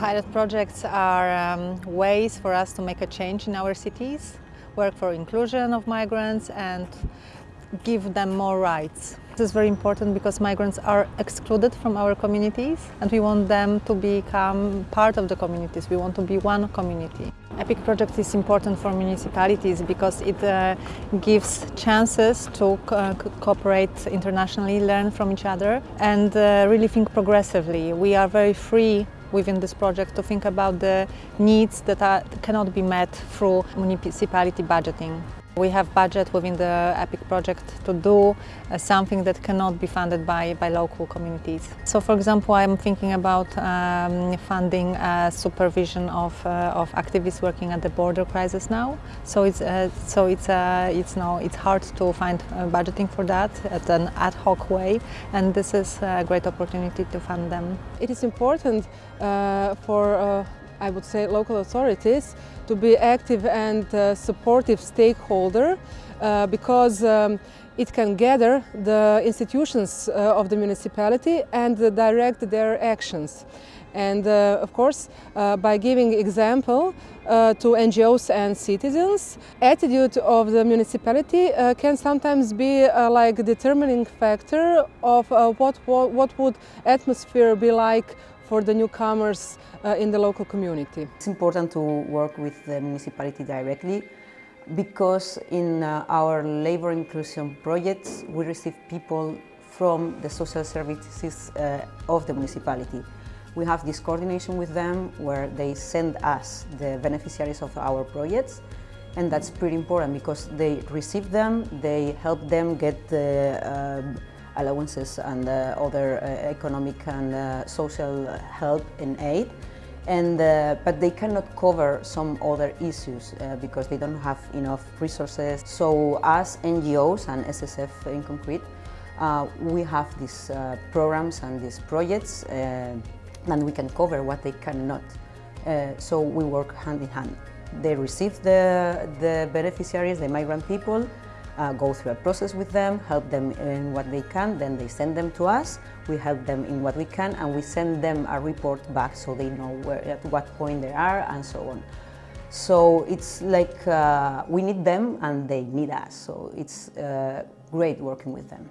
Pilot projects are um, ways for us to make a change in our cities, work for inclusion of migrants and give them more rights. This is very important because migrants are excluded from our communities and we want them to become part of the communities. We want to be one community. EPIC project is important for municipalities because it uh, gives chances to uh, cooperate internationally, learn from each other and uh, really think progressively. We are very free within this project to think about the needs that, are, cannot be met through municipality budgeting. We have budget within the EPIC project to do uh, something that cannot be funded by, by local communities. So for example, I'm thinking about um, funding uh, supervision of, uh, of activists working at the border crisis now. So it's, uh, so it's, uh, it's, now, it's hard to find uh, budgeting for that at an ad hoc way and this is a great opportunity to fund them. It is important for I would say, local authorities to be active and uh, supportive stakeholder uh, because um, it can gather the institutions uh, of the municipality and direct their actions. And uh, of course, uh, by giving example uh, to NGOs and citizens, attitude of the municipality can sometimes be like determining factor of what, what, what would atmosphere be like for the newcomers uh, in the local community. It's important to work with the municipality directly because in uh, our labor inclusion projects we receive people from the social services uh, of the municipality. We have this coordination with them where they send us the beneficiaries of our projects and that's pretty important because they receive them, they help them get the uh, allowances and uh, other uh, economic and uh, social help and aid. And, uh, but they cannot cover some other issues uh, because they don't have enough resources. So as NGOs and SSF in concrete, uh, we have these programs and these projects and we can cover what they cannot. so we work hand in hand. They receive the, the beneficiaries, the migrant people, uh, go through a process with them, help them in what they can, then they send them to us, we help them in what we can and we send them a report back so they know where, at what point they are and so on. So it's like uh, we need them and they need us, so it's uh, great working with them.